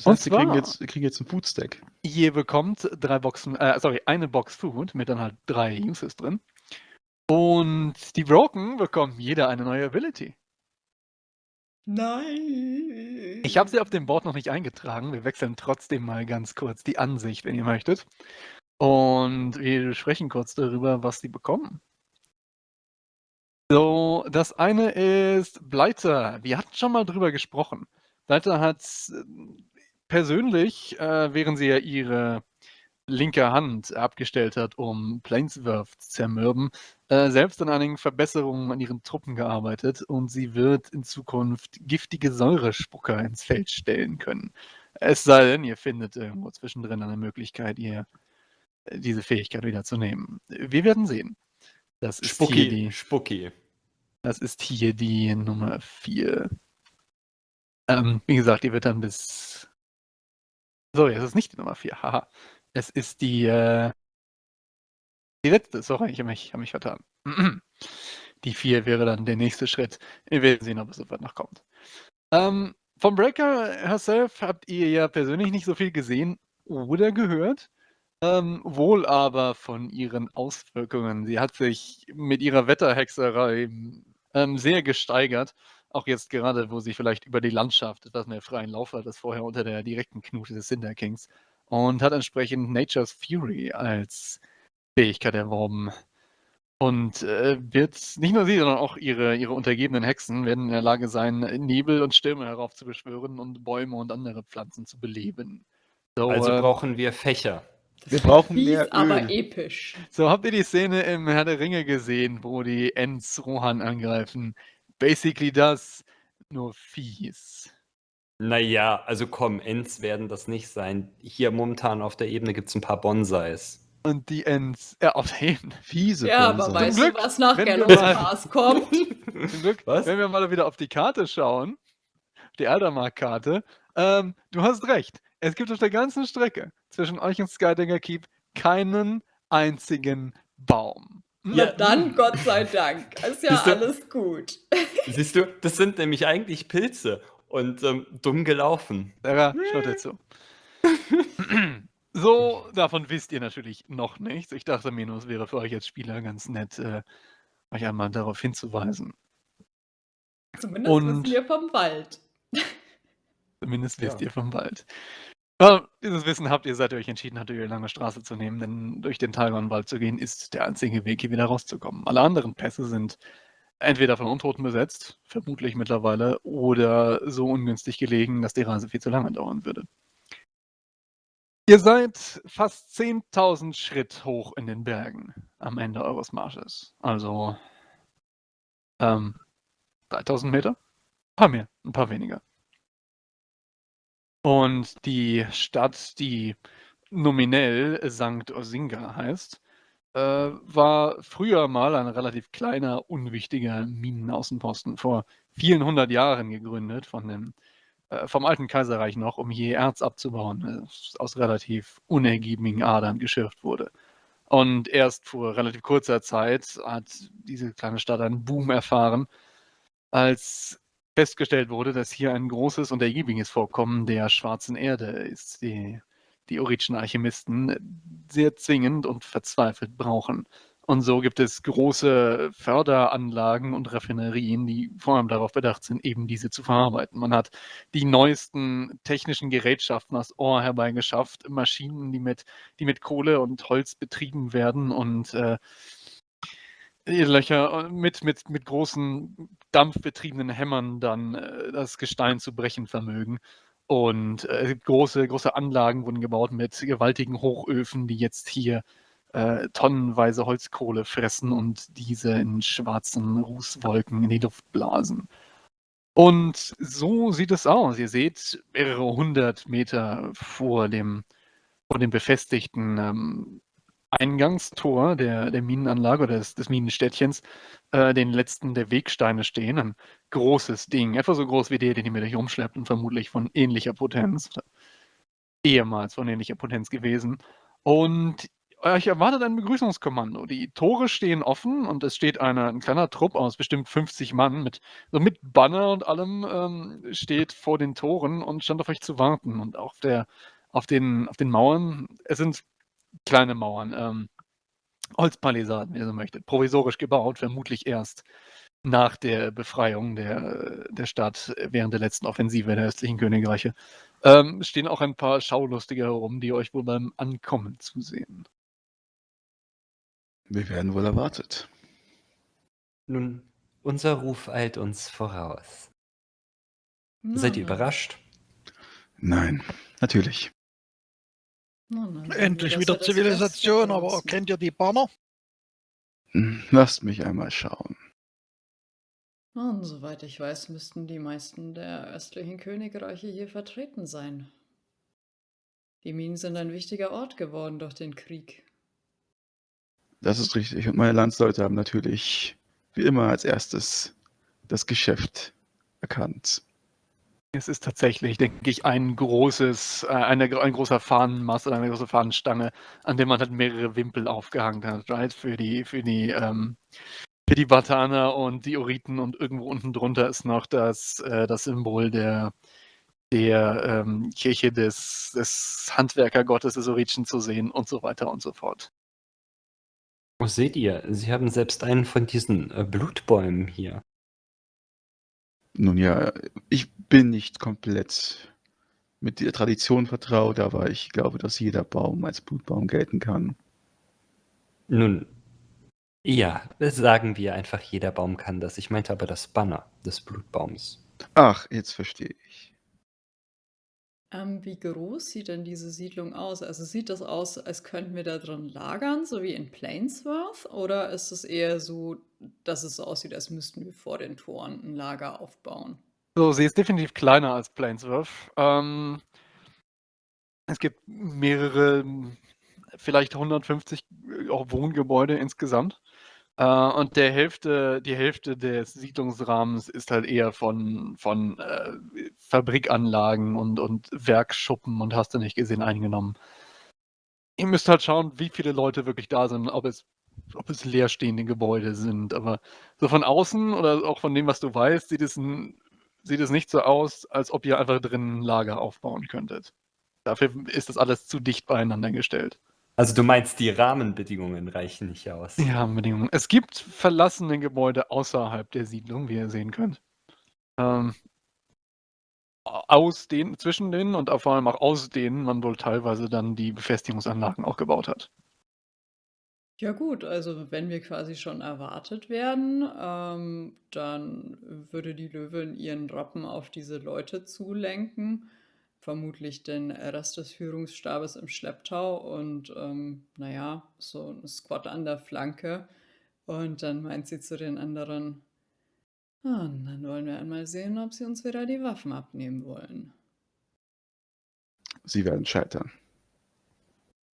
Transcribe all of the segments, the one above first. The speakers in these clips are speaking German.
Das Und heißt, wir kriegen jetzt, kriegen jetzt einen Foodstack. Ihr bekommt drei Boxen, äh, sorry, eine Box Food mit dann halt drei Uses drin. Und die Broken bekommen jeder eine neue Ability. Nein. Ich habe sie auf dem Board noch nicht eingetragen. Wir wechseln trotzdem mal ganz kurz die Ansicht, wenn ihr möchtet. Und wir sprechen kurz darüber, was sie bekommen. So, das eine ist Bleiter. Wir hatten schon mal drüber gesprochen. Bleiter hat persönlich, äh, während sie ja ihre linke Hand abgestellt hat, um Planeswurf zu zermürben, äh, selbst an einigen Verbesserungen an ihren Truppen gearbeitet und sie wird in Zukunft giftige Säurespucker ins Feld stellen können. Es sei denn, ihr findet irgendwo zwischendrin eine Möglichkeit, ihr äh, diese Fähigkeit wieder zu nehmen. Wir werden sehen. Das ist hier Spucki. die, Spucki. das ist hier die Nummer 4. Ähm, wie gesagt, die wird dann bis. Sorry, es ist nicht die Nummer 4. Haha. Es ist die. Äh... Die letzte. Sorry, ich habe mich, hab mich vertan. Die 4 wäre dann der nächste Schritt. Wir werden sehen, ob es soweit noch kommt. Ähm, vom Breaker herself habt ihr ja persönlich nicht so viel gesehen oder gehört. Ähm, wohl aber von ihren Auswirkungen. Sie hat sich mit ihrer Wetterhexerei ähm, sehr gesteigert. Auch jetzt gerade, wo sie vielleicht über die Landschaft etwas mehr freien Lauf hat, als vorher unter der direkten Knute des Cinder Kings. Und hat entsprechend Nature's Fury als Fähigkeit erworben. Und äh, wird nicht nur sie, sondern auch ihre, ihre untergebenen Hexen werden in der Lage sein, Nebel und Stürme heraufzubeschwören und Bäume und andere Pflanzen zu beleben. So, Also äh, brauchen wir Fächer. Wir brauchen Fies, mehr aber Öl. episch. So, habt ihr die Szene im Herr der Ringe gesehen, wo die Ents Rohan angreifen? Basically das, nur fies. Naja, also komm, Ents werden das nicht sein. Hier momentan auf der Ebene gibt es ein paar Bonsais. Und die Ents, ja, auf jeden Fiese Ja, aber Bonsai. weißt Glück, du, was nach Pass kommt? Zum Glück, Was? wenn wir mal wieder auf die Karte schauen, auf die Aldermark-Karte, ähm, du hast recht. Es gibt auf der ganzen Strecke zwischen euch und Skydinger Keep keinen einzigen Baum. Hm? Ja, dann Gott sei Dank. Ist ja Siehst du? alles gut. Siehst du, das sind nämlich eigentlich Pilze und ähm, dumm gelaufen. Sarah, schnutter zu. So, davon wisst ihr natürlich noch nichts. Ich dachte mir nur, es wäre für euch als Spieler ganz nett, äh, euch einmal darauf hinzuweisen. Zumindest Und- wissen wir vom Wald. Zumindest wisst Ja. ihr vom Wald. Aber dieses Wissen habt ihr, seit ihr euch entschieden habt, die lange Straße zu nehmen, denn durch den Talgon-Wald zu gehen, ist der einzige Weg, hier wieder rauszukommen. Alle anderen Pässe sind entweder von Untoten besetzt, vermutlich mittlerweile, oder so ungünstig gelegen, dass die Reise viel zu lange dauern würde. Ihr seid fast 10.000 Schritt hoch in den Bergen am Ende eures Marsches. Also ähm, 3.000 Meter? Ein paar mehr, ein paar weniger. Und die Stadt, die nominell St. Osinga heißt, äh, war früher mal ein relativ kleiner, unwichtiger Minenaußenposten, vor vielen hundert Jahren gegründet von dem, äh, vom alten Kaiserreich noch, um hier Erz abzubauen, das aus relativ unergiebigen Adern geschürft wurde. Und erst vor relativ kurzer Zeit hat diese kleine Stadt einen Boom erfahren, als festgestellt wurde, dass hier ein großes und ergiebiges Vorkommen der schwarzen Erde ist, die die orischen Alchemisten sehr zwingend und verzweifelt brauchen. Und so gibt es große Förderanlagen und Raffinerien, die vor allem darauf bedacht sind, eben diese zu verarbeiten. Man hat die neuesten technischen Gerätschaften aus Ohr herbeigeschafft, Maschinen, die mit, die mit Kohle und Holz betrieben werden und äh, Löcher mit, mit, mit großen dampfbetriebenen Hämmern dann äh, das Gestein zu brechen vermögen. Und äh, große, große Anlagen wurden gebaut mit gewaltigen Hochöfen, die jetzt hier äh, tonnenweise Holzkohle fressen und diese in schwarzen Rußwolken in die Luft blasen. Und so sieht es aus. Ihr seht mehrere hundert Meter vor dem, vor dem befestigten ähm, Eingangstor der, der Minenanlage oder des, des Minenstädtchens äh, den letzten der Wegsteine stehen. Ein großes Ding, etwa so groß wie der, den ihr mit euch rumschleppt und vermutlich von ähnlicher Potenz. Ehemals von ähnlicher Potenz gewesen. Und euch erwartet ein Begrüßungskommando. Die Tore stehen offen und es steht eine, ein kleiner Trupp aus bestimmt 50 Mann mit, so mit Banner und allem ähm, steht vor den Toren und stand auf euch zu warten. Und auf, der, auf, den, auf den Mauern, es sind kleine Mauern, ähm, Holzpalisaden, wie ihr so möchtet, provisorisch gebaut, vermutlich erst nach der Befreiung der, der Stadt während der letzten Offensive der östlichen Königreiche. Ähm, stehen auch ein paar Schaulustige herum, die euch wohl beim Ankommen zusehen. Wir werden wohl erwartet. Nun, unser Ruf eilt uns voraus. Na, Seid ihr überrascht? Nein, natürlich. Sehen wir, Endlich wieder Zivilisation, Beste aber kennt ihr die Banner? Hm, Lasst mich einmal schauen. Und soweit ich weiß, müssten die meisten der östlichen Königreiche hier vertreten sein. Die Minen sind ein wichtiger Ort geworden durch den Krieg. Das ist richtig. Und meine Landsleute haben natürlich wie immer als erstes das Geschäft erkannt. Es ist tatsächlich, denke ich, ein großes, äh, eine, ein großer Fahnenmast oder eine große Fahnenstange, an der man halt mehrere Wimpel aufgehangen hat, right? Für die, für die, ähm, für die Bataner und die Oriten und irgendwo unten drunter ist noch das, äh, das Symbol der, der ähm, Kirche des, des Handwerkergottes des Oritschen zu sehen und so weiter und so fort. Oh, seht ihr, sie haben selbst einen von diesen äh, Blutbäumen hier. Nun ja, ich bin nicht komplett mit der Tradition vertraut, aber ich glaube, dass jeder Baum als Blutbaum gelten kann. Nun, ja, sagen wir einfach, jeder Baum kann das. Ich meinte aber das Banner des Blutbaums. Ach, jetzt verstehe ich. Ähm, wie groß sieht denn diese Siedlung aus? Also sieht das aus, als könnten wir da drin lagern, so wie in Plainsworth? Oder ist es eher so, dass es so aussieht, als müssten wir vor den Toren ein Lager aufbauen? So, sie ist definitiv kleiner als Plainsworth. Ähm, es gibt mehrere, vielleicht 150 auch Wohngebäude insgesamt. Äh, und der Hälfte, die Hälfte des Siedlungsrahmens ist halt eher von, von äh, Fabrikanlagen und, und Werkschuppen und hast du nicht gesehen eingenommen. Ihr müsst halt schauen, wie viele Leute wirklich da sind, ob es, ob es leerstehende Gebäude sind. Aber so von außen oder auch von dem, was du weißt, sieht es, sieht es nicht so aus, als ob ihr einfach drin ein Lager aufbauen könntet. Dafür ist das alles zu dicht beieinander gestellt. Also du meinst, die Rahmenbedingungen reichen nicht aus. Die Rahmenbedingungen. Es gibt verlassene Gebäude außerhalb der Siedlung, wie ihr sehen könnt. Ähm, aus denen, zwischen denen und vor allem auch aus denen man wohl teilweise dann die Befestigungsanlagen auch gebaut hat. Ja gut, also wenn wir quasi schon erwartet werden, ähm, dann würde die Löwin ihren Rappen auf diese Leute zulenken, vermutlich den Rest des Führungsstabes im Schlepptau und ähm, naja, so ein Squad an der Flanke. Und dann meint sie zu den anderen, "Ah, und dann wollen wir einmal sehen, ob sie uns wieder die Waffen abnehmen wollen. Sie werden scheitern.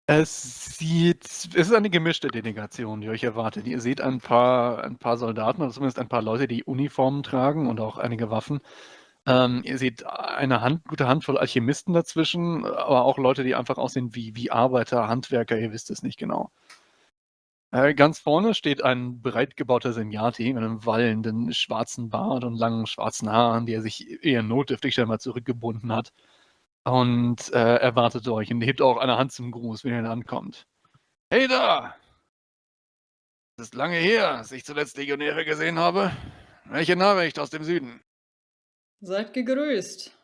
Es sieht, es ist eine gemischte Delegation, die euch erwartet. Ihr seht ein paar, ein paar Soldaten oder zumindest ein paar Leute, die Uniformen tragen und auch einige Waffen. Ähm, ihr seht eine Hand, gute Handvoll Alchemisten dazwischen, aber auch Leute, die einfach aussehen wie, wie Arbeiter, Handwerker, ihr wisst es nicht genau. Äh, ganz vorne steht ein breit gebauter Senjati mit einem wallenden schwarzen Bart und langen schwarzen Haaren, die er sich eher notdürftig scheinbar zurückgebunden hat. Und äh, erwartet euch und hebt auch eine Hand zum Gruß, wenn ihr ankommt. Hey da! Es ist lange her, dass ich zuletzt Legionäre gesehen habe. Welche Nachricht aus dem Süden? Seid gegrüßt.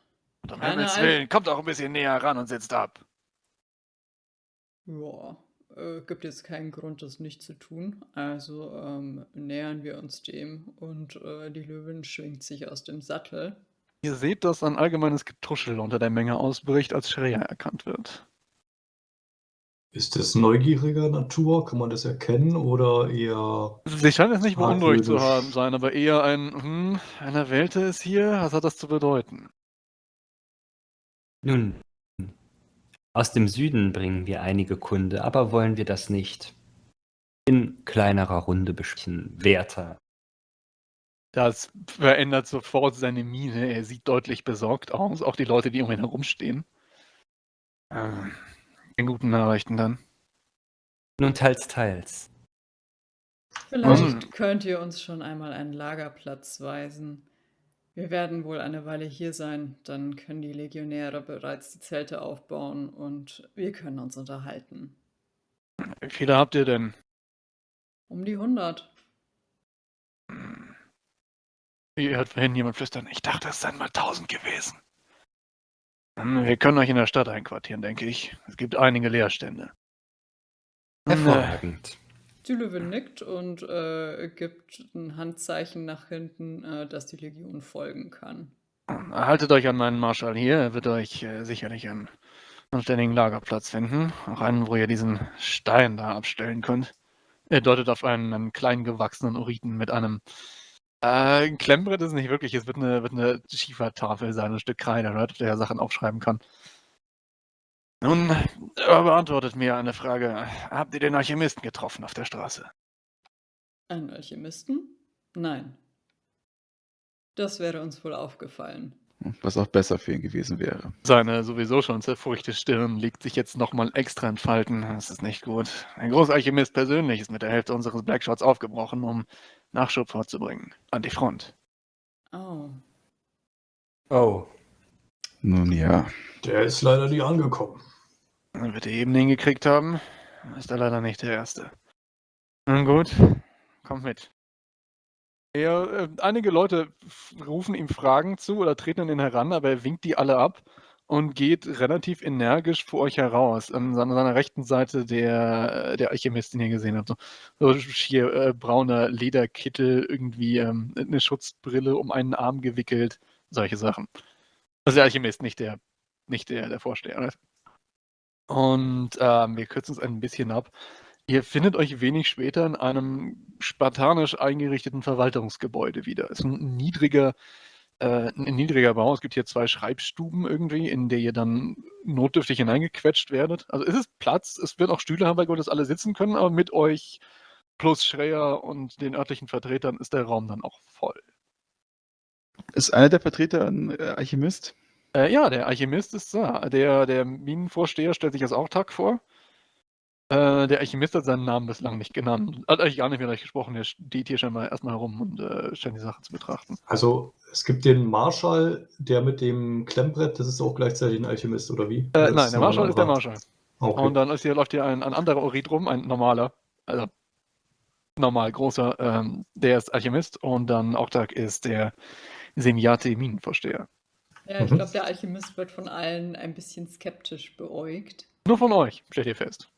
Und um Himmels Willen, kommt auch ein bisschen näher ran und sitzt ab. Ja, äh, gibt jetzt keinen Grund, das nicht zu tun. Also ähm, nähern wir uns dem und äh, die Löwin schwingt sich aus dem Sattel. Ihr seht, dass ein allgemeines Getuschel unter der Menge ausbricht, als Shreya erkannt wird. Ist das neugieriger Natur? Kann man das erkennen oder eher. Sie scheint es nicht beunruhigt zu Argwöhnisch. haben sein, aber eher ein, hm, eine Welte ist hier, was hat das zu bedeuten? Nun, aus dem Süden bringen wir einige Kunde, aber wollen wir das nicht in kleinerer Runde besprechen, werter. Das verändert sofort seine Miene. Er sieht deutlich besorgt aus, auch die Leute, die um ihn herumstehen. Ähm, in guten Nachrichten dann. Nun, teils, teils. Vielleicht Mhm. könnt ihr uns schon einmal einen Lagerplatz weisen. Wir werden wohl eine Weile hier sein, dann können die Legionäre bereits die Zelte aufbauen und wir können uns unterhalten. Wie viele habt ihr denn? Um die 100. Ihr hört vorhin jemand flüstern. Ich dachte, es seien mal 1000 gewesen. Hm, Wir können euch in der Stadt einquartieren, denke ich. Es gibt einige Leerstände. Hm, äh, Hervorragend. Die Löwe nickt und äh, gibt ein Handzeichen nach hinten, äh, dass die Legion folgen kann. Haltet euch an meinen Marschall hier. Er wird euch äh, sicherlich einen anständigen Lagerplatz finden. Auch einen, wo ihr diesen Stein da abstellen könnt. Er deutet auf einen, einen klein gewachsenen Oriten mit einem äh, ein Klemmbrett ist nicht wirklich. Es wird eine, wird eine Schiefertafel sein, ein Stück Kreide, auf der er Sachen aufschreiben kann. Nun, er beantwortet mir eine Frage. Habt ihr den Alchemisten getroffen auf der Straße? Einen Alchemisten? Nein. Das wäre uns wohl aufgefallen. Was auch besser für ihn gewesen wäre. Seine sowieso schon zerfurchte Stirn legt sich jetzt nochmal extra in Falten. Das ist nicht gut. Ein Großalchemist persönlich ist mit der Hälfte unseres Blackshots aufgebrochen, um Nachschub vorzubringen. An die Front. Oh. Oh, Nun ja, Der ist leider nie angekommen. Dann wird er eben den gekriegt haben. Ist er leider nicht der Erste. Nun gut, kommt mit. Er, äh, einige Leute rufen ihm Fragen zu oder treten an ihn heran, aber er winkt die alle ab und geht relativ energisch vor euch heraus. An seiner, seiner rechten Seite der, der Alchemist, den ihr gesehen habt. So, so hier äh, brauner Lederkittel, irgendwie ähm, eine Schutzbrille um einen Arm gewickelt, solche Sachen. Also der Alchemist, nicht der, nicht der, der Vorsteher. Und ähm, wir kürzen es ein bisschen ab. Ihr findet euch wenig später in einem spartanisch eingerichteten Verwaltungsgebäude wieder. Es ist ein niedriger, äh, ein niedriger Bau. Es gibt hier zwei Schreibstuben irgendwie, in der ihr dann notdürftig hineingequetscht werdet. Also es ist Platz, es wird auch Stühle haben, bei Gott, dass alle sitzen können, aber mit euch plus Schreier und den örtlichen Vertretern ist der Raum dann auch voll. ist einer der Vertreter ein äh, Alchemist? Äh, ja, der Alchemist ist da. Der, der Minenvorsteher stellt sich als Autark vor. Äh, der Alchemist hat seinen Namen bislang nicht genannt. Hat eigentlich gar nicht mit euch gesprochen. Der steht hier schon mal erstmal herum und äh, scheint die Sache zu betrachten. Also es gibt den Marschall, der mit dem Klemmbrett, das ist auch gleichzeitig ein Alchemist, oder wie? Äh, nein, der Marschall ist der? Marschall. Okay. Und dann ist hier, läuft hier ein, ein anderer Orit rum, ein normaler, also normal großer, ähm, der ist Alchemist und dann Autark ist der Semiate Minenvorsteher. Ja, ich Mhm. glaube, der Alchemist wird von allen ein bisschen skeptisch beäugt. Nur von euch, stellt ihr fest.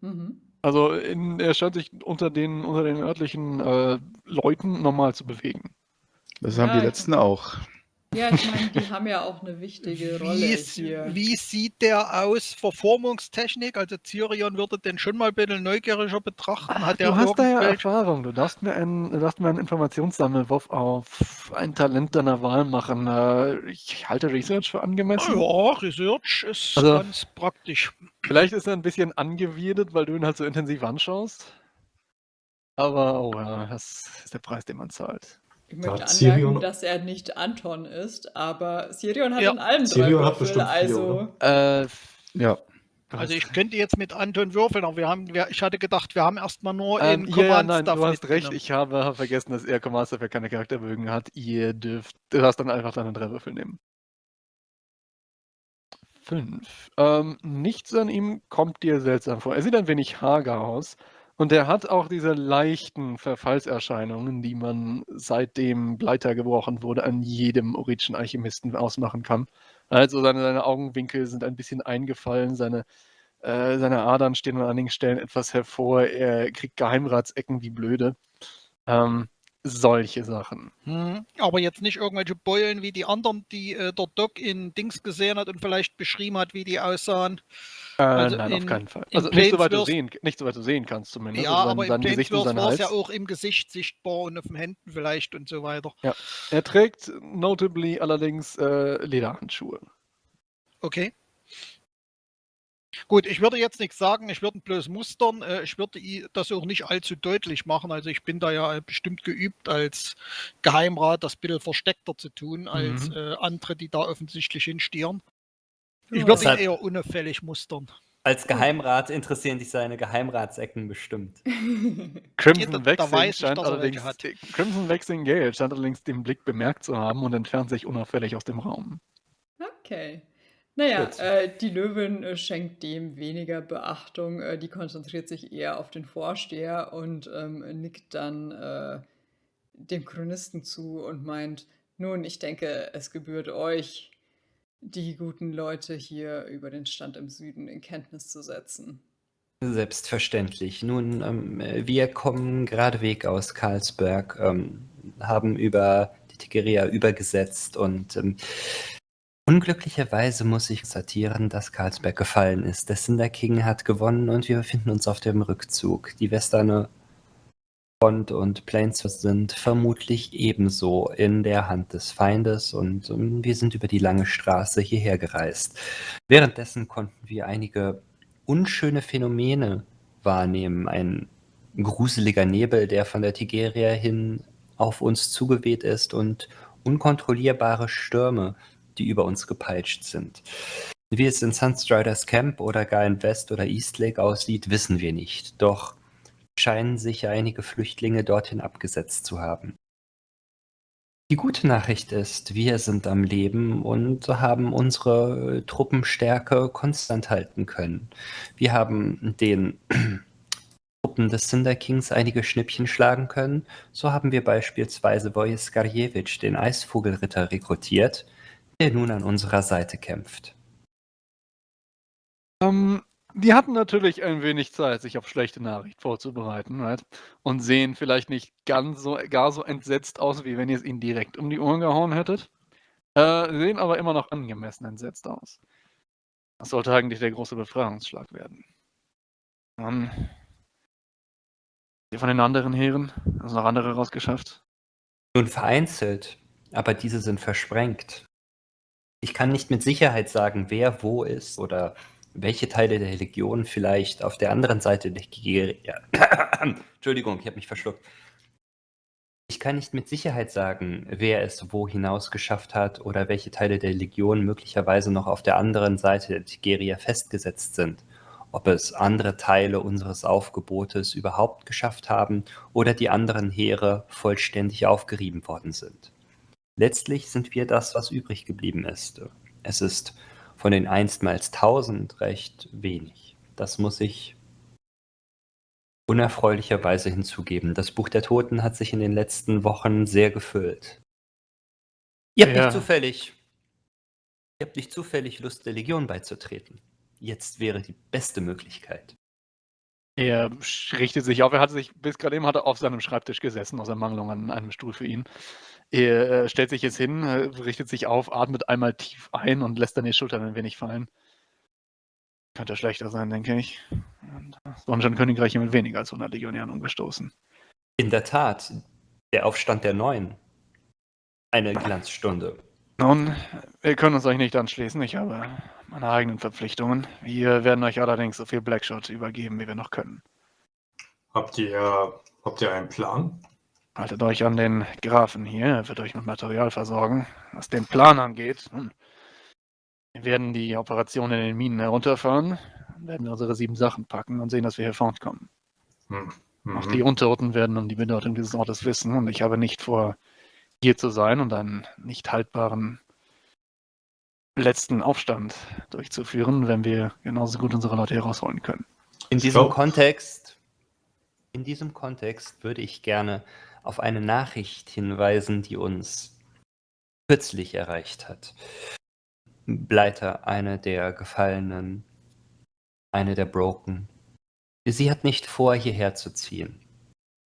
Mhm. Also in, er scheint sich unter den, unter den örtlichen äh, Leuten normal zu bewegen. Das haben Ja, die ich- letzten auch. Ja, ich meine, die haben ja auch eine wichtige Rolle Wie, hier. wie sieht der aus Verformungstechnik? Also Cyrion würde den schon mal ein bisschen neugieriger betrachten. Hat der du hast da ja Erfahrung. Du darfst mir einen, du darfst mir einen Informationssammelwurf auf ein Talent deiner Wahl machen. Äh, ich halte Research für angemessen. Ja, Research ist Also- ganz praktisch. Vielleicht ist er ein bisschen angewidert, weil du ihn halt so intensiv anschaust. Aber, oh ja, das ist der Preis, den man zahlt. Ich Da möchte hat anmerken, Sirion- dass er nicht Anton ist, aber Sirion hat Ja. in allem drei Sirion hat Würfel, bestimmt vier, also Äh, Ja, Also hast- ich könnte jetzt mit Anton würfeln, aber wir haben, wir, ich hatte gedacht, wir haben erstmal nur ähm, in ja, nein, du hast recht. Ich habe, vergessen, dass er Command Stuff ja keine Charakterbögen hat. Ihr dürft, du darfst dann einfach deine drei Würfel nehmen. Fünf. Ähm, nichts an ihm kommt dir seltsam vor. Er sieht ein wenig hager aus. Und er hat auch diese leichten Verfallserscheinungen, die man seitdem Bleiter gebrochen wurde, an jedem oritischen Alchemisten ausmachen kann. Also seine, seine Augenwinkel sind ein bisschen eingefallen, seine, äh, seine Adern stehen an einigen Stellen etwas hervor, er kriegt Geheimratsecken wie blöde. Ähm, solche Sachen. Hm, aber jetzt nicht irgendwelche Beulen wie die anderen, die äh, der Doc in Dings gesehen hat und vielleicht beschrieben hat, wie die aussahen. Äh, Also nein, auf in- keinen Fall. Also nicht soweit, du sehen, nicht soweit du sehen kannst zumindest. ja, also aber sein im Gesicht war es ja auch im Gesicht sichtbar und auf den Händen vielleicht und so weiter. Er trägt notably allerdings äh, Lederhandschuhe. Okay. Gut, ich würde jetzt nichts sagen, ich würde ihn bloß mustern. Äh, Ich würde das auch nicht allzu deutlich machen. Also ich bin da ja bestimmt geübt, als Geheimrat das ein bisschen versteckter zu tun, als Mhm. äh, andere, die da offensichtlich hinstieren. Ich Ja. würde ihn Deshalb- eher unauffällig mustern. Als Geheimrat interessieren dich seine Geheimratsecken bestimmt. Crimson weiß ich, allerdings. Crimson Vexing Gale scheint allerdings den Blick bemerkt zu haben und entfernt sich unauffällig aus dem Raum. Okay. Naja, äh, die Löwin äh, schenkt dem weniger Beachtung. Äh, die konzentriert sich eher auf den Vorsteher und ähm, nickt dann äh, dem Chronisten zu und meint, nun, ich denke, es gebührt euch, die guten Leute hier über den Stand im Süden in Kenntnis zu setzen. Selbstverständlich. Nun, ähm, wir kommen geradeweg aus Karlsberg, ähm, haben über die Tigeria übergesetzt und ähm, unglücklicherweise muss ich konstatieren, dass Karlsberg gefallen ist. Der Cinder King hat gewonnen und wir befinden uns auf dem Rückzug. Die Westerne Front und Plains sind vermutlich ebenso in der Hand des Feindes und ähm, wir sind über die lange Straße hierher gereist. Währenddessen konnten wir einige unschöne Phänomene wahrnehmen. Ein gruseliger Nebel, der von der Tigeria hin auf uns zugeweht ist und unkontrollierbare Stürme, die über uns gepeitscht sind. Wie es in Sunstriders Camp oder gar in West- oder Eastlake aussieht, wissen wir nicht. Doch scheinen sich einige Flüchtlinge dorthin abgesetzt zu haben. Die gute Nachricht ist, wir sind am Leben und haben unsere Truppenstärke konstant halten können. Wir haben den Truppen des Cinder Kings einige Schnippchen schlagen können. So haben wir beispielsweise Wojciech Skarjewitsch, den Eisvogelritter, rekrutiert, der nun an unserer Seite kämpft. Ähm, die hatten natürlich ein wenig Zeit, sich auf schlechte Nachricht vorzubereiten, right? Und sehen vielleicht nicht ganz so, gar so entsetzt aus, wie wenn ihr es ihnen direkt um die Ohren gehauen hättet. Äh, sehen aber immer noch angemessen entsetzt aus. Das sollte eigentlich der große Befreiungsschlag werden. Dann. Die von den anderen Heeren? Also noch andere rausgeschafft? Nun vereinzelt, aber diese sind versprengt. Ich kann nicht mit Sicherheit sagen, wer wo ist oder welche Teile der Legion vielleicht auf der anderen Seite der Tigeria. Entschuldigung, ich habe mich verschluckt. Ich kann nicht mit Sicherheit sagen, wer es wo hinaus geschafft hat oder welche Teile der Legion möglicherweise noch auf der anderen Seite der Tigeria festgesetzt sind. Ob es andere Teile unseres Aufgebotes überhaupt geschafft haben oder die anderen Heere vollständig aufgerieben worden sind. Letztlich sind wir das, was übrig geblieben ist. Es ist von den einstmals tausend recht wenig. Das muss ich unerfreulicherweise hinzugeben. Das Buch der Toten hat sich in den letzten Wochen sehr gefüllt. Ihr habt Ja. nicht zufällig, ihr habt nicht zufällig Lust, der Legion beizutreten. Jetzt wäre die beste Möglichkeit. Er richtet sich auf. Er hat sich bis gerade eben hat er auf seinem Schreibtisch gesessen, aus Ermangelung an einem Stuhl für ihn. Er äh, stellt sich jetzt hin, äh, richtet sich auf, atmet einmal tief ein und lässt dann die Schultern ein wenig fallen. Könnte schlechter sein, denke ich. Und das Sonnenschein Königreich hier mit weniger als 100 Legionären umgestoßen. In der Tat, der Aufstand der Neuen. Eine Glanzstunde. Nun, wir können uns euch nicht anschließen. Ich habe meine eigenen Verpflichtungen. Wir werden euch allerdings so viel Blackshot übergeben, wie wir noch können. Habt ihr, habt ihr einen Plan? Haltet euch an den Grafen hier, er wird euch mit Material versorgen. Was den Plan angeht, wir werden die Operation in den Minen herunterfahren, werden wir unsere sieben Sachen packen und sehen, dass wir hier fortkommen. Hm. Auch Mhm. die Untoten werden um die Bedeutung dieses Ortes wissen und ich habe nicht vor, hier zu sein und einen nicht haltbaren letzten Aufstand durchzuführen, wenn wir genauso gut unsere Leute herausholen können. In diesem Kontext, in diesem Kontext würde ich gerne auf eine Nachricht hinweisen, die uns kürzlich erreicht hat. Bleiter, eine der Gefallenen, eine der Broken. Sie hat nicht vor, hierher zu ziehen.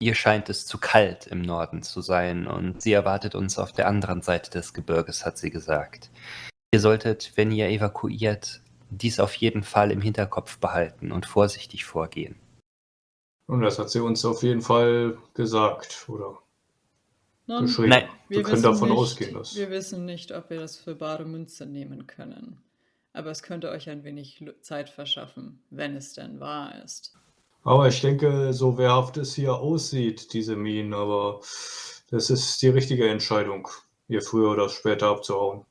Ihr scheint es zu kalt im Norden zu sein und sie erwartet uns auf der anderen Seite des Gebirges, hat sie gesagt. Ihr solltet, wenn ihr evakuiert, dies auf jeden Fall im Hinterkopf behalten und vorsichtig vorgehen. Und das hat sie uns auf jeden Fall gesagt, oder Nun, geschrieben. Nein. Wir können wissen davon nicht, ausgehen, dass. Wir wissen nicht, ob wir das für bare Münze nehmen können. Aber es könnte euch ein wenig Zeit verschaffen, wenn es denn wahr ist. Aber ich denke, so wehrhaft es hier aussieht, diese Minen, aber das ist die richtige Entscheidung, hier früher oder später abzuhauen.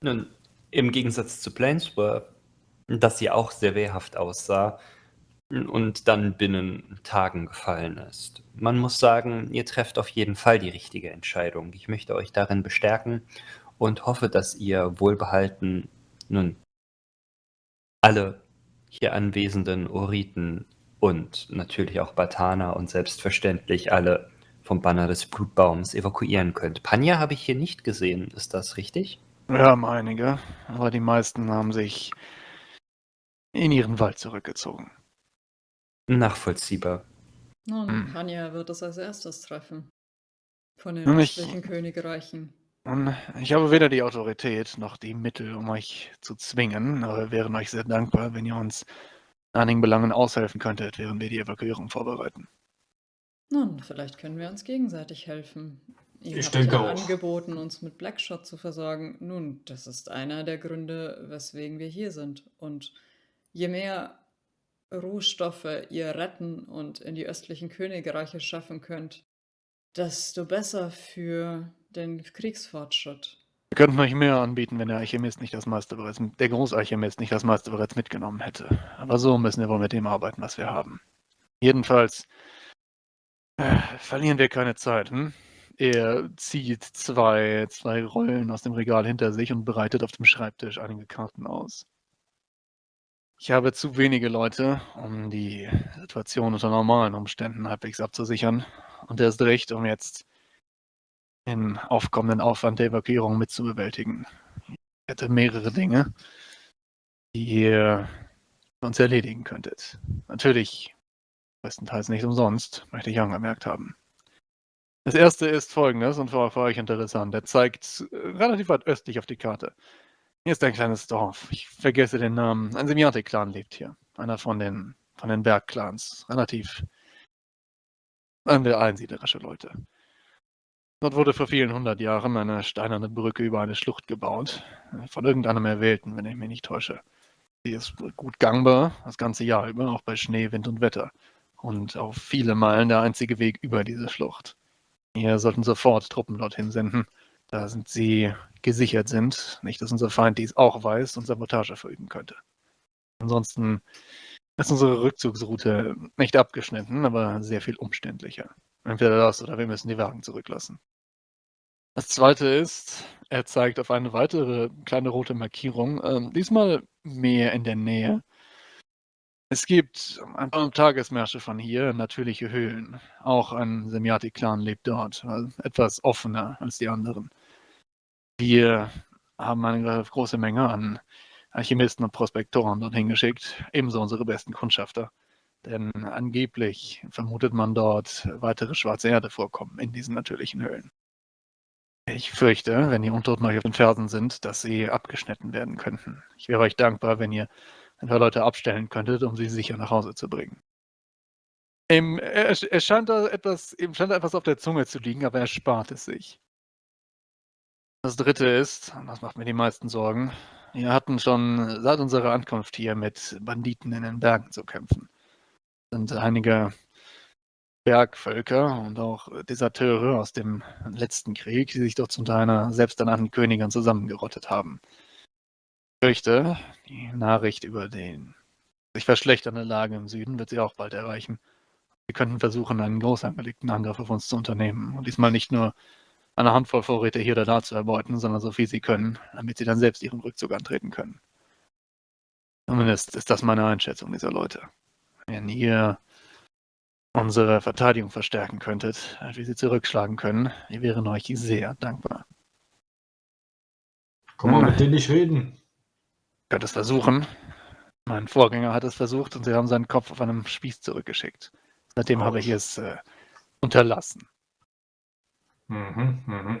Nun, im Gegensatz zu Planeswar das sie auch sehr wehrhaft aussah und dann binnen Tagen gefallen ist. Man muss sagen, ihr trefft auf jeden Fall die richtige Entscheidung. Ich möchte euch darin bestärken und hoffe, dass ihr wohlbehalten nun alle hier anwesenden Oriten und natürlich auch Batana und selbstverständlich alle vom Banner des Blutbaums evakuieren könnt. Panja habe ich hier nicht gesehen, ist das richtig? Wir haben einige, aber die meisten haben sich in ihren Wald zurückgezogen. Nachvollziehbar. Nun, Hm. Wird es als erstes treffen. Von den Nun, ich- östlichen Königreichen. Ich habe weder die Autorität noch die Mittel, um euch zu zwingen, aber wir wären euch sehr dankbar, wenn ihr uns in einigen Belangen aushelfen könntet, während wir die Evakuierung vorbereiten. Nun, vielleicht können wir uns gegenseitig helfen. Ihr Ich habt denke ja auch. angeboten, uns mit Blackshot zu versorgen. Nun, das ist einer der Gründe, weswegen wir hier sind. Und je mehr Rohstoffe ihr retten und in die östlichen Königreiche schaffen könnt, desto besser für den Kriegsfortschritt. Wir könnten euch mehr anbieten, wenn der Alchemist nicht das meiste bereits, der Großalchemist nicht das meiste bereits mitgenommen hätte. Aber so müssen wir wohl mit dem arbeiten, was wir haben. Jedenfalls äh, verlieren wir keine Zeit. Hm? Er zieht zwei, zwei Rollen aus dem Regal hinter sich und bereitet auf dem Schreibtisch einige Karten aus. Ich habe zu wenige Leute, um die Situation unter normalen Umständen halbwegs abzusichern. Und erst recht, um jetzt den aufkommenden Aufwand der Evakuierung mitzubewältigen. Ich hätte mehrere Dinge, die ihr uns erledigen könntet. Natürlich bestenteils nicht umsonst, möchte ich angemerkt haben. Das erste ist folgendes und für, für euch interessant. Er zeigt relativ weit östlich auf die Karte. Hier ist ein kleines Dorf. Ich vergesse den Namen. Ein Semiatik-Clan lebt hier. Einer von den, von den Bergclans. Relativ einsiedlerische Leute. Dort wurde vor vielen hundert Jahren eine steinerne Brücke über eine Schlucht gebaut. Von irgendeinem Erwählten, wenn ich mich nicht täusche. Sie ist gut gangbar, das ganze Jahr über, auch bei Schnee, Wind und Wetter. Und auf viele Meilen der einzige Weg über diese Schlucht. Wir sollten sofort Truppen dorthin senden, da sind sie gesichert sind. Nicht, dass unser Feind dies auch weiß und Sabotage verüben könnte. Ansonsten ist unsere Rückzugsroute nicht abgeschnitten, aber sehr viel umständlicher. Entweder das oder wir müssen die Wagen zurücklassen. Das zweite ist, er zeigt auf eine weitere kleine rote Markierung, ähm, diesmal mehr in der Nähe. Es gibt ein paar Tagesmärsche von hier natürliche Höhlen. Auch ein Semiati-Clan lebt dort, also etwas offener als die anderen. Wir haben eine große Menge an Alchemisten und Prospektoren dorthin geschickt, ebenso unsere besten Kundschafter. Denn angeblich vermutet man dort weitere schwarze Erde vorkommen in diesen natürlichen Höhlen. Ich fürchte, wenn die Untoten euch auf den Fersen sind, dass sie abgeschnitten werden könnten. Ich wäre euch dankbar, wenn ihr ein paar Leute abstellen könntet, um sie sicher nach Hause zu bringen. Ihm, er, scheint scheint da etwas auf der Zunge zu liegen, aber er spart es sich. Das dritte ist, und das macht mir die meisten Sorgen, wir hatten schon seit unserer Ankunft hier mit Banditen in den Bergen zu kämpfen. Es sind einige Bergvölker und auch Deserteure aus dem letzten Krieg, die sich dort zu einer selbsternannten Königin zusammengerottet haben. Ich fürchte, die Nachricht über den sich verschlechternde Lage im Süden wird sie auch bald erreichen. Sie könnten versuchen, einen groß angelegten Angriff auf uns zu unternehmen. Und diesmal nicht nur eine Handvoll Vorräte hier oder da zu erbeuten, sondern so viel sie können, damit sie dann selbst ihren Rückzug antreten können. Zumindest ist das meine Einschätzung dieser Leute. Wenn ihr unsere Verteidigung verstärken könntet, wie sie zurückschlagen können, wir wären euch sehr dankbar. Kann man Hm. mit denen nicht reden? Ihr könnt es versuchen. Mein Vorgänger hat es versucht und sie haben seinen Kopf auf einem Spieß zurückgeschickt. Seitdem habe ich es äh, unterlassen. Mhm, mhm.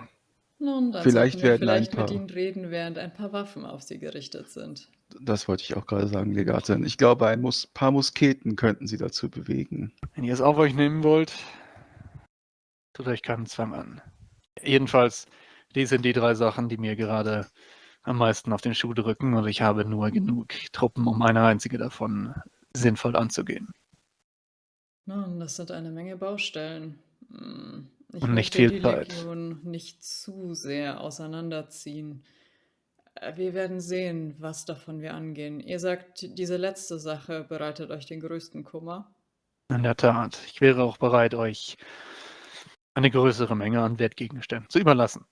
Nun, dann Vielleicht sollten wir werden ein vielleicht mit paar- ihnen reden, während ein paar Waffen auf sie gerichtet sind. Das wollte ich auch gerade sagen, Legatin. Ich glaube, ein Mus paar Musketen könnten sie dazu bewegen. Wenn ihr es auf euch nehmen wollt, tut euch keinen Zwang an. Jedenfalls, die sind die drei Sachen, die mir gerade am meisten auf den Schuh drücken und ich habe nur genug Truppen, um eine einzige davon sinnvoll anzugehen. Nun, das sind eine Menge Baustellen. Hm, Ich Und nicht viel die Zeit. Legion nicht zu sehr auseinanderziehen. Äh, wir werden sehen, was davon wir angehen. Ihr sagt, diese letzte Sache bereitet euch den größten Kummer. In der Tat. Ich wäre auch bereit, euch eine größere Menge an Wertgegenständen zu überlassen.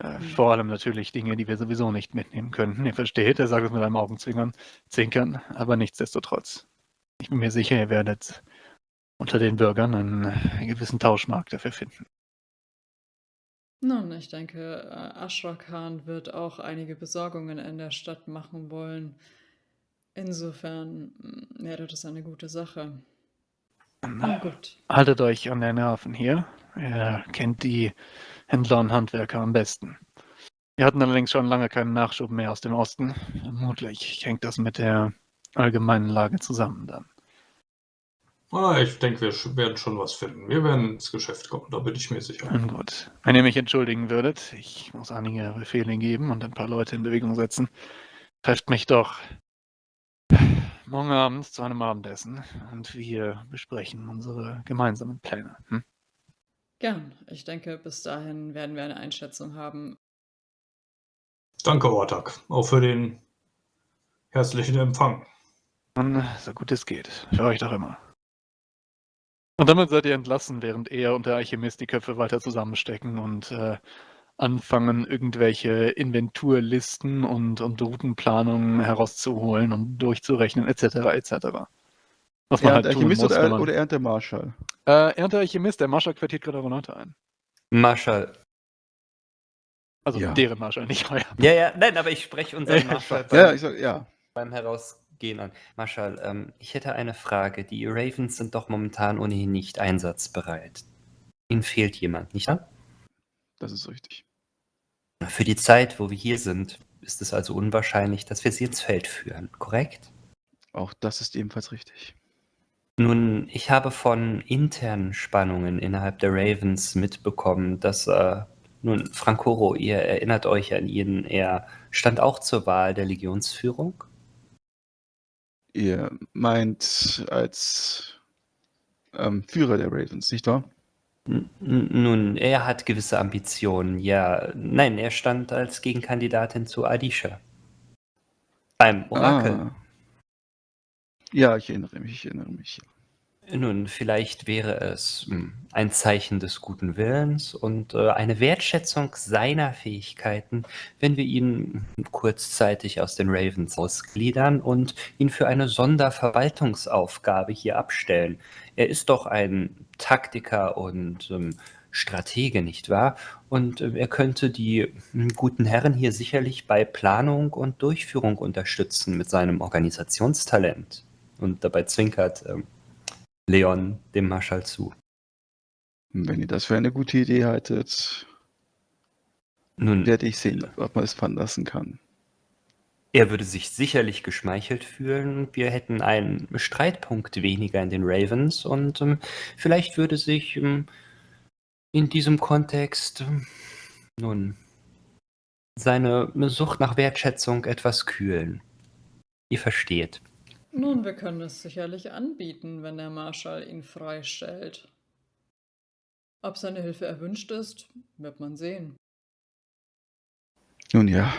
Äh, Hm. vor allem natürlich Dinge, die wir sowieso nicht mitnehmen könnten. Ihr versteht, er sagt es mit einem Augenzwinkern, Zinkern, aber nichtsdestotrotz. Ich bin mir sicher, ihr werdet unter den Bürgern einen, einen gewissen Tauschmarkt dafür finden. Nun, ich denke, äh, Ashra Khan wird auch einige Besorgungen in der Stadt machen wollen. Insofern mm, wäre das eine gute Sache. Na gut. Haltet euch an der Nerven hier. Ihr kennt die Händler und Handwerker am besten. Wir hatten allerdings schon lange keinen Nachschub mehr aus dem Osten. Vermutlich hängt das mit der allgemeinen Lage zusammen dann. Ah, ich denke, wir werden schon was finden. Wir werden ins Geschäft kommen, da bin ich mir sicher. Gut. Wenn ihr mich entschuldigen würdet, ich muss einige Befehle geben und ein paar Leute in Bewegung setzen. Trefft mich doch morgen Abend zu einem Abendessen und wir besprechen unsere gemeinsamen Pläne. Hm? Gern. Ich denke, bis dahin werden wir eine Einschätzung haben. Danke, Ortak, auch für den herzlichen Empfang. Und so gut es geht. Für euch doch immer. Und damit seid ihr entlassen, während er und der Alchemist die Köpfe weiter zusammenstecken und äh, anfangen, irgendwelche Inventurlisten und, und Routenplanungen herauszuholen und durchzurechnen, etc. etc. Was man Er halt Alchemist muss, oder, man, oder er der Marschall? äh, er und der Alchemist, der Marschall quartiert gerade Renate ein. Marschall. Also Ja. deren Marschall, nicht euer. Ja, ja, nein, aber ich spreche unseren Ja, Marschall beim, Ja, ich sag, ja. beim Herausgehen an. Marschall, ähm, ich hätte eine Frage. Die Ravens sind doch momentan ohnehin nicht einsatzbereit. Ihnen fehlt jemand, nicht wahr? Das ist richtig. Für die Zeit, wo wir hier sind, ist es also unwahrscheinlich, dass wir sie ins Feld führen, korrekt? Auch das ist ebenfalls richtig. Nun, ich habe von internen Spannungen innerhalb der Ravens mitbekommen, dass, äh, nun, Francoro, ihr erinnert euch an ihn, er stand auch zur Wahl der Legionsführung. Ihr meint als ähm, Führer der Ravens, nicht wahr? Nun, er hat gewisse Ambitionen, ja. Nein, er stand als Gegenkandidatin zu Adisha. Beim Orakel. Ah. Ja, ich erinnere mich, ich erinnere mich. Nun, vielleicht wäre es hm, ein Zeichen des guten Willens und äh, eine Wertschätzung seiner Fähigkeiten, wenn wir ihn kurzzeitig aus den Ravens ausgliedern und ihn für eine Sonderverwaltungsaufgabe hier abstellen. Er ist doch ein Taktiker und ähm, Stratege, nicht wahr? Und äh, er könnte die hm, guten Herren hier sicherlich bei Planung und Durchführung unterstützen mit seinem Organisationstalent. Und dabei zwinkert ähm, Leon dem Marschall zu. Wenn ihr das für eine gute Idee haltet, Nun, werde ich sehen, ob man es veranlassen kann. er würde sich sicherlich geschmeichelt fühlen. Wir hätten einen Streitpunkt weniger in den Ravens und ähm, vielleicht würde sich ähm, in diesem Kontext ähm, nun seine Sucht nach Wertschätzung etwas kühlen. Ihr versteht. Nun, wir können es sicherlich anbieten, wenn der Marschall ihn freistellt. Ob seine Hilfe erwünscht ist, wird man sehen. Nun ja,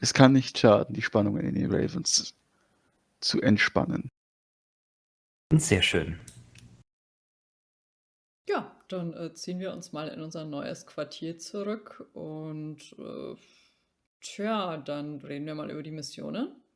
es kann nicht schaden, die Spannungen in den Ravens zu entspannen. Sehr schön. Ja, dann äh, ziehen wir uns mal in unser neues Quartier zurück und äh, tja, dann reden wir mal über die Missionen.